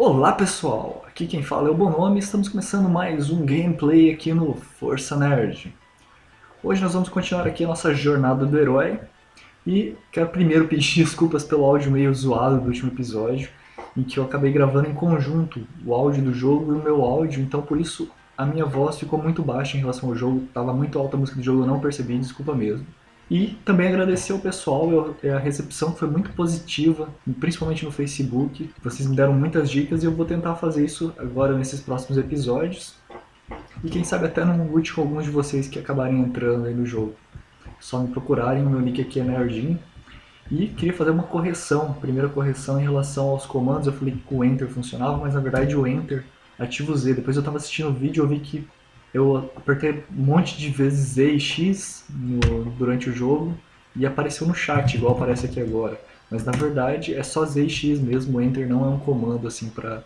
Olá pessoal, aqui quem fala é o Bonome. E estamos começando mais um gameplay aqui no Força Nerd. Hoje nós vamos continuar aqui a nossa jornada do herói. E quero primeiro pedir desculpas pelo áudio meio zoado do último episódio em que eu acabei gravando em conjunto o áudio do jogo e o meu áudio, então por isso a minha voz ficou muito baixa em relação ao jogo, estava muito alta a música do jogo, eu não percebi, desculpa mesmo. E também agradecer ao pessoal, a recepção foi muito positiva, principalmente no Facebook. Vocês me deram muitas dicas e eu vou tentar fazer isso agora nesses próximos episódios. E quem sabe até não lute com alguns de vocês que acabarem entrando aí no jogo. Só me procurarem, meu nick aqui é Nerdin. E queria fazer uma correção, primeira correção em relação aos comandos. Eu falei que o Enter funcionava, mas na verdade o Enter ativa o Z. Depois eu estava assistindo o vídeo e eu vi que eu apertei um monte de vezes Z e X no, durante o jogo e apareceu no chat, igual aparece aqui agora. Mas na verdade é só Z e X mesmo, o Enter não é um comando assim para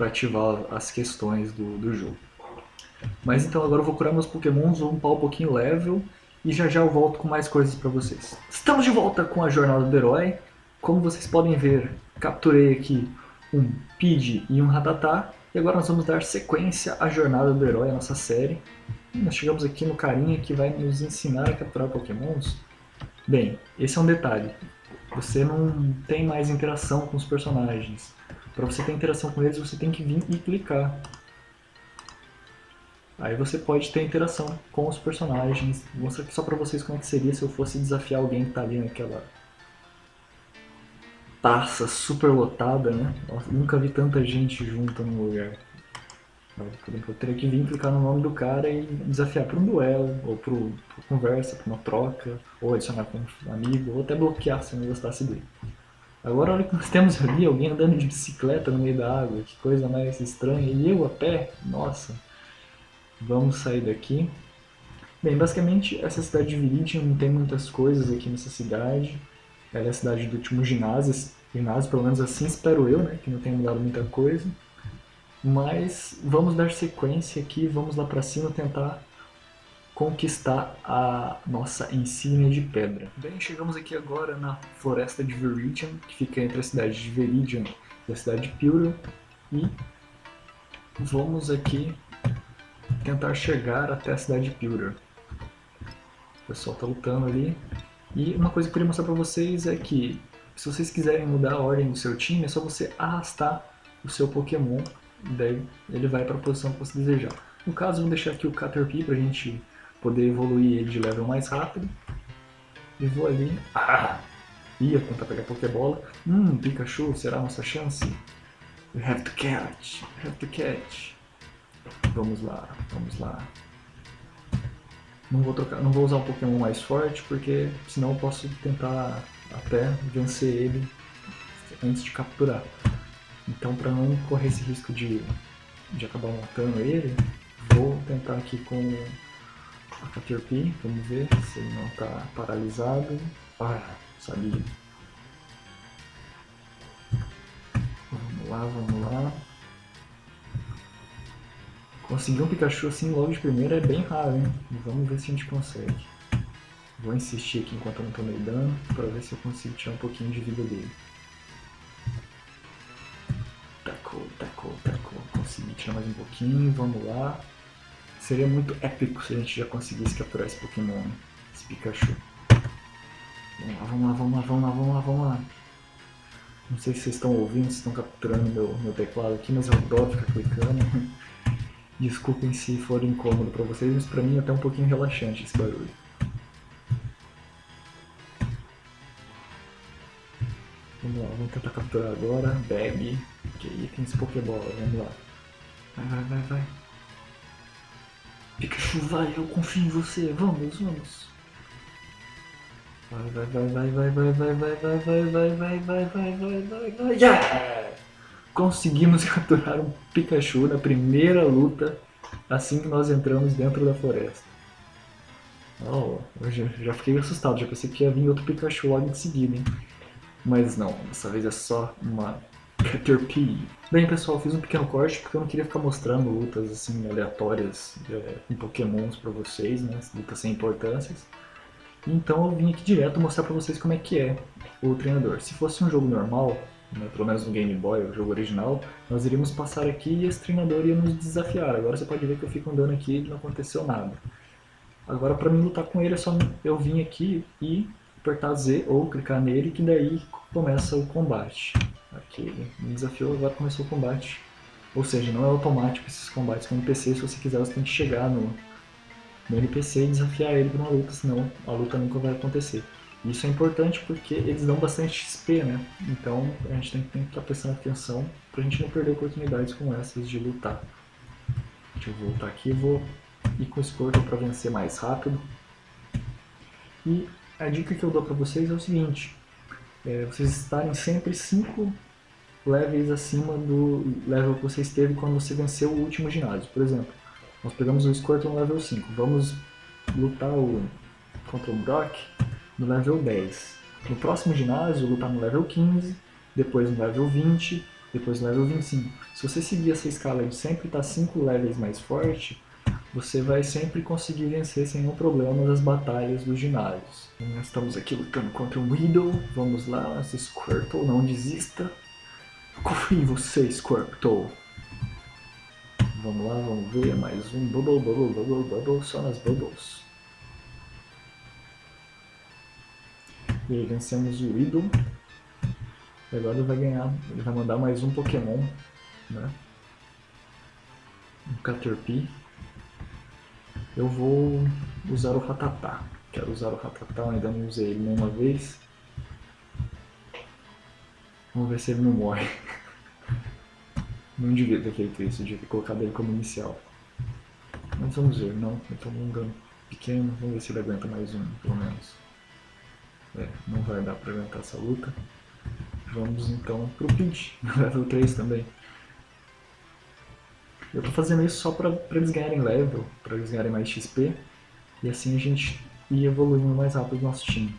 ativar as questões do, do jogo. Mas então agora eu vou curar meus pokémons, vou upar um pouquinho level e já já eu volto com mais coisas para vocês. Estamos de volta com a jornada do herói. Como vocês podem ver, capturei aqui um Pidgey e um Rattata e agora nós vamos dar sequência à jornada do herói, a nossa série. E nós chegamos aqui no carinha que vai nos ensinar a capturar pokémons. Bem, esse é um detalhe. Você não tem mais interação com os personagens. Para você ter interação com eles, você tem que vir e clicar. Aí você pode ter interação com os personagens. Vou mostrar aqui só para vocês como é que seria se eu fosse desafiar alguém que está ali naquela taça super lotada, né? Nossa, nunca vi tanta gente junta num lugar. Eu teria que vir clicar no nome do cara e desafiar para um duelo, ou para uma conversa, para uma troca, ou adicionar com um amigo, ou até bloquear se não gostasse dele. Agora olha que nós temos ali alguém andando de bicicleta no meio da água, que coisa mais estranha, e eu a pé, nossa. Vamos sair daqui. Bem, basicamente essa cidade de Viridian não tem muitas coisas aqui nessa cidade. Ela é a cidade do último ginásio, ginásio, pelo menos assim espero eu, né? Que não tenha mudado muita coisa. Mas vamos dar sequência aqui, vamos lá pra cima tentar conquistar a nossa insígnia de pedra. Bem, chegamos aqui agora na floresta de Viridian, que fica entre a cidade de Viridian e a cidade de Pyro. E vamos aqui tentar chegar até a cidade de Pyro. O pessoal tá lutando ali. E uma coisa que eu queria mostrar para vocês é que se vocês quiserem mudar a ordem do seu time, é só você arrastar o seu Pokémon, daí ele vai para a posição que você desejar. No caso, vamos deixar aqui o Caterpie para a gente poder evoluir ele de level mais rápido. E vou ali... Ah! Ia tentar pegar Pokébola. Hum, Pikachu, será a nossa chance? We have to catch, we have to catch. Vamos lá, vamos lá. Não vou, trocar, não vou usar um Pokémon mais forte, porque senão eu posso tentar até vencer ele antes de capturar. Então para não correr esse risco de, de acabar matando ele, vou tentar aqui com a Caterpie, vamos ver se ele não está paralisado. Ah, sabia. Vamos lá, vamos lá. Conseguir um Pikachu assim logo de primeira é bem raro, hein? Vamos ver se a gente consegue. Vou insistir aqui enquanto eu não tomei dano, para ver se eu consigo tirar um pouquinho de vida dele. Tacou, tacou, tacou. Consegui tirar mais um pouquinho, vamos lá. Seria muito épico se a gente já conseguisse capturar esse Pokémon, esse Pikachu. Vamos lá, vamos lá, vamos lá, vamos lá, vamos lá. Não sei se vocês estão ouvindo, se estão capturando meu, meu teclado aqui, mas eu adoro ficar clicando. Desculpem se for incômodo para vocês, mas para mim é até um pouquinho relaxante esse barulho. Vamos lá, vamos tentar capturar agora. Bebe. Ok, tem esse Pokébola, vamos lá. Vai, vai, vai, vai. Pikachu, vai, eu confio em você. Vamos, vamos. Vai, vai, vai, vai, vai, vai, vai, vai, vai, vai, vai, vai, vai, vai, vai, vai, vai, yeah! Conseguimos capturar um Pikachu na primeira luta assim que nós entramos dentro da floresta. Oh, eu já, já fiquei assustado, já pensei que ia vir outro Pikachu logo em seguida, hein? Mas não, dessa vez é só uma Caterpie. Bem pessoal, fiz um pequeno corte porque eu não queria ficar mostrando lutas assim aleatórias é, com pokémons pra vocês, né? Lutas sem importâncias. Então eu vim aqui direto mostrar pra vocês como é que é o treinador. Se fosse um jogo normal, pelo menos no Game Boy, o jogo original, nós iríamos passar aqui e esse treinador ia nos desafiar. Agora você pode ver que eu fico andando aqui e não aconteceu nada. Agora para mim lutar com ele é só eu vir aqui e apertar Z ou clicar nele que daí começa o combate. Aqui ele me desafiou, agora começou o combate. Ou seja, não é automático esses combates com NPC, se você quiser você tem que chegar no, no NPC e desafiar ele para uma luta, senão a luta nunca vai acontecer. Isso é importante porque eles dão bastante XP, né? Então a gente tem que estar prestando atenção para a gente não perder oportunidades como essas de lutar. Deixa eu voltar aqui vou ir com o Scorpion para vencer mais rápido. E a dica que eu dou para vocês é o seguinte, é vocês estarem sempre 5 levels acima do level que você esteve quando você venceu o último ginásio. Por exemplo, nós pegamos o Scorpion level 5, vamos lutar o, contra o Brock no level 10. No próximo ginásio, lutar no level 15, depois no level 20, depois no level 25. Se você seguir essa escala de sempre estar 5 levels mais forte, você vai sempre conseguir vencer sem nenhum problema nas batalhas dos ginásios. Nós estamos aqui lutando contra o Weedle, vamos lá, Squirtle, não desista. Confio em você, Squirtle. Vamos lá, vamos ver, mais um Bubble, Bubble, Bubble, Bubble, só nas Bubbles. E vencemos o Weedle. E agora ele vai ganhar, ele vai mandar mais um Pokémon, né? Um Caterpie eu vou usar o Ratatá. Quero usar o Ratatá, ainda não usei ele nenhuma vez. Vamos ver se ele não morre. Não devia ter feito isso, devia ter colocado ele como inicial. Mas vamos ver, não, eu tô um dano pequeno, vamos ver se ele aguenta mais um, pelo menos. É, não vai dar pra aguentar essa luta. Vamos então pro Pinch, level 3 também. Eu tô fazendo isso só pra, pra eles ganharem level, pra eles ganharem mais XP, e assim a gente ir evoluindo mais rápido o nosso time.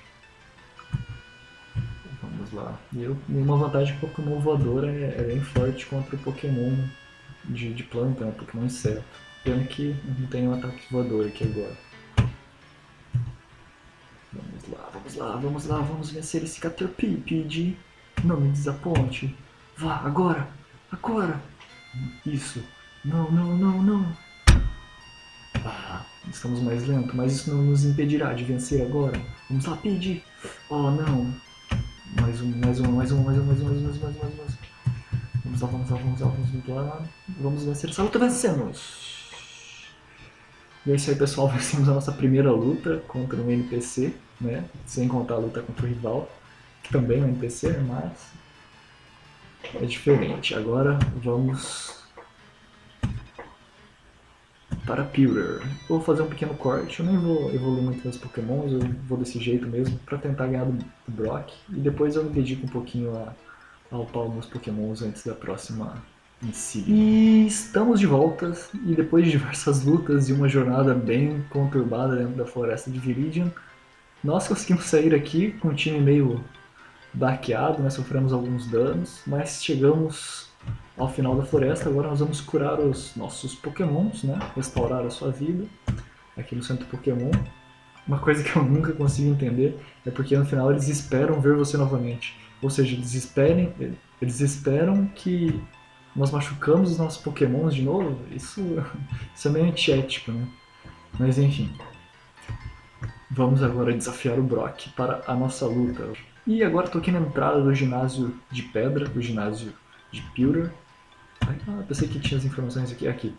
Vamos lá. E eu, uma vantagem que o Pokémon voador é, é bem forte contra o Pokémon de, de planta, né? Pokémon inseto. Pena que não tem um ataque voador aqui agora. lá, vamos lá, vamos vencer esse Caterpie, Não me desaponte. Vá, agora, agora. Isso. Não, não, não, não. Ah, estamos mais lento, mas isso não nos impedirá de vencer agora. Vamos lá, Pidge. Oh, não. Mais um, mais um, mais um, mais um, mais um, mais um, mais um, mais um. Mais um. Vamos lá, vamos lá, vamos lá, vamos lá. Vamos vencer essa luta, vencemos. E é isso aí, pessoal. Vencemos a nossa primeira luta contra um NPC né? Sem contar a luta contra o rival, que também é um NPC, mas é diferente. Agora vamos para Pewter. Vou fazer um pequeno corte, eu nem vou evoluir muito meus pokémons, eu vou desse jeito mesmo, para tentar ganhar do Brock, e depois eu me dedico um pouquinho a, a upar meus pokémons antes da próxima insígnia. E estamos de volta, e depois de diversas lutas e uma jornada bem conturbada dentro da floresta de Viridian, nós conseguimos sair aqui com um time meio baqueado, né? sofremos alguns danos, mas chegamos ao final da floresta, agora nós vamos curar os nossos pokémons, né? Restaurar a sua vida aqui no centro Pokémon. Uma coisa que eu nunca consigo entender é porque no final eles esperam ver você novamente. Ou seja, eles, esperem, eles esperam que nós machucamos os nossos pokémons de novo. Isso, isso é meio antiético, né? Mas enfim. Vamos agora desafiar o Brock para a nossa luta. E agora estou aqui na entrada do ginásio de pedra, do ginásio de Pewter. Ah, pensei que tinha as informações aqui. Aqui.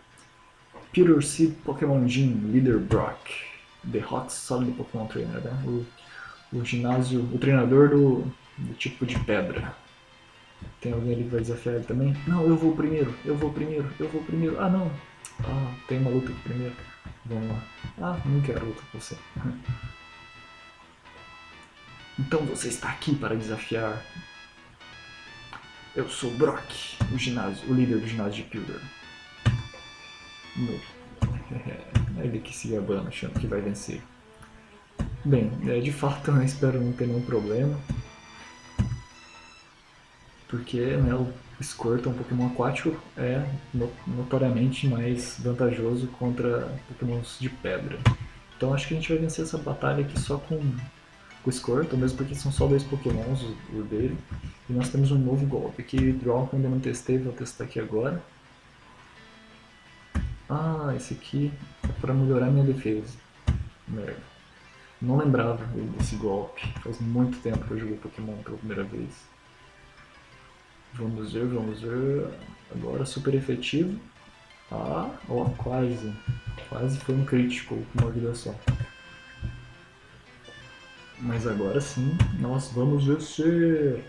Pewter Seed Pokémon Gym Leader Brock. The Hot Solid Pokémon Trainer, né? O, o ginásio, o treinador do, do tipo de pedra. Tem alguém ali que vai desafiar ele também? Não, eu vou primeiro, eu vou primeiro, eu vou primeiro. Ah, não. Ah, tem uma luta aqui primeiro. Vamos lá. Ah, não quero com você. Então você está aqui para desafiar eu sou Brock, o ginásio, o líder do ginásio de Pilder. É ele que se gabando, achando que vai vencer. Bem, é, de fato eu espero não ter nenhum problema. Porque né, o Squirtle, um Pokémon aquático, é notoriamente mais vantajoso contra Pokémons de pedra. Então acho que a gente vai vencer essa batalha aqui só com o Squirtle, mesmo porque são só dois pokémons o, o dele. E nós temos um novo golpe que eu ainda não testei, vou testar aqui agora. Ah, esse aqui é para melhorar minha defesa. Merda. Não lembrava desse golpe. Faz muito tempo que eu joguei Pokémon pela primeira vez. Vamos ver, vamos ver. Agora super efetivo. Ah, ó, quase. Quase foi um crítico com uma vida só. Mas agora sim, nós vamos vencer.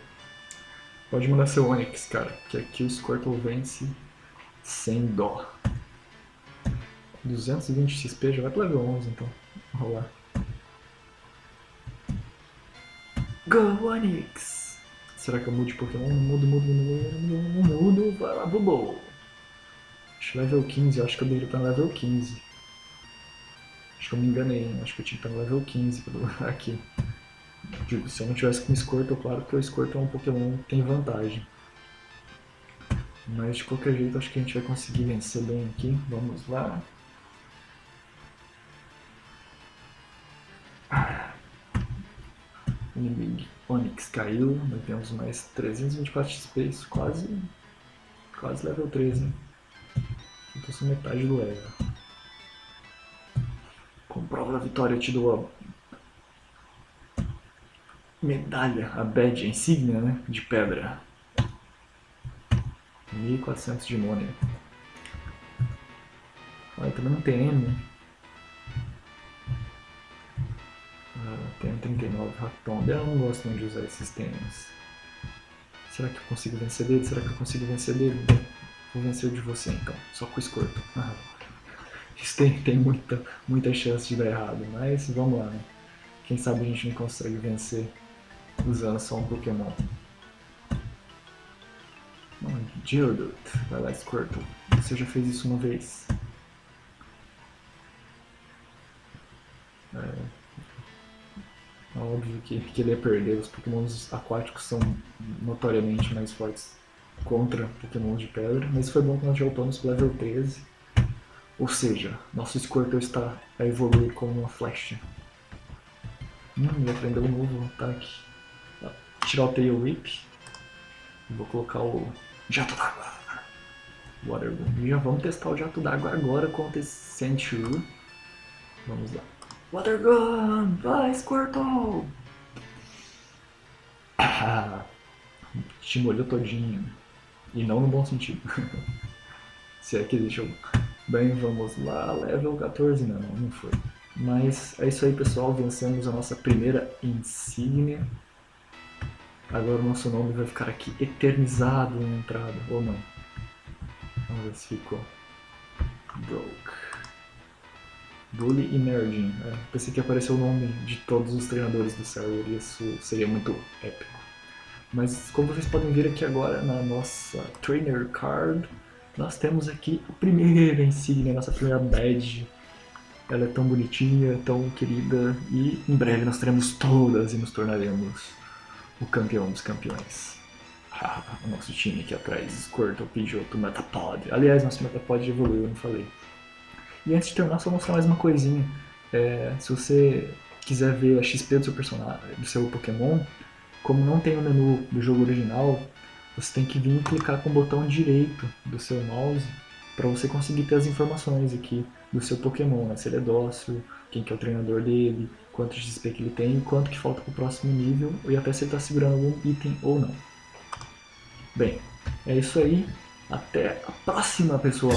Pode mandar seu Onix, cara, que aqui o Squirtle vence sem dó. 220 XP, já vai pro level 11 então. Vamos lá. Go Onix! Será que eu mudo de Pokémon? Mudo, mudo, mudo, mudo, mudo, vai lá, Bubo! Acho level 15, acho que eu deveria estar no level 15. Acho que eu me enganei, acho que eu tinha que estar no level 15 aqui. Se eu não tivesse com Squirtle, claro que o Squirtle é um Pokémon que tem vantagem. Mas de qualquer jeito acho que a gente vai conseguir vencer bem aqui. Vamos lá. Inimigo Onix caiu, nós temos mais 324 XP, isso quase, quase level 13. Então sou metade do level. Com prova da vitória eu te dou a medalha, a badge, a insígnia né, de pedra. 1400 de mônia. Olha, também não tem M. Tem 39 Raton. Eu não gosto de usar esses tênis. Será que eu consigo vencer dele? Será que eu consigo vencer dele? Vou vencer de você então, só com o escorto. Ah, isso tem, tem muita, muita chance de dar errado, mas vamos lá, né? Quem sabe a gente não consegue vencer usando só um Pokémon. Geodude, vai lá Squirtle. Você já fez isso uma vez. É, é óbvio que, que ele ia perder, os pokémons aquáticos são notoriamente mais fortes contra pokémons de pedra, mas foi bom que nós já para level 13. Ou seja, nosso Squirtle está a evoluir como uma flecha. Hum, ele aprendeu um novo ataque. Tirar o Tail Whip. Vou colocar o Jato d'Água. Water E já vamos testar o Jato d'Água agora contra esse Sandshrew. Vamos lá. Water Gun! Vai, Squirtle! Ah, te molhou todinho. E não no bom sentido. Se é que deixou. Bem, vamos lá. Level 14, não, não foi. Mas é isso aí, pessoal. Vencemos a nossa primeira insígnia. Agora o nosso nome vai ficar aqui eternizado na entrada, ou não. Vamos ver se ficou. Broke. Bully e Merdin. É, pensei que apareceu o nome de todos os treinadores do server e isso seria muito épico. Mas como vocês podem ver aqui agora na nossa Trainer Card, nós temos aqui a primeira insígnia, a nossa primeira badge. Ela é tão bonitinha, tão querida e em breve nós teremos todas e nos tornaremos o campeão dos campeões. Ah, o nosso time aqui atrás, Squirtle, Pidgeotto, Metapod. Aliás, nosso Metapod evoluiu, eu não falei. E antes de terminar, só mostrar mais uma coisinha. É, se você quiser ver a XP do seu personagem, do seu Pokémon, como não tem o menu do jogo original, você tem que vir e clicar com o botão direito do seu mouse para você conseguir ter as informações aqui do seu Pokémon, né? se ele é dócil, quem que é o treinador dele, quanto XP que ele tem, quanto que falta para o próximo nível e até se ele está segurando algum item ou não. Bem, é isso aí. Até a próxima, pessoal!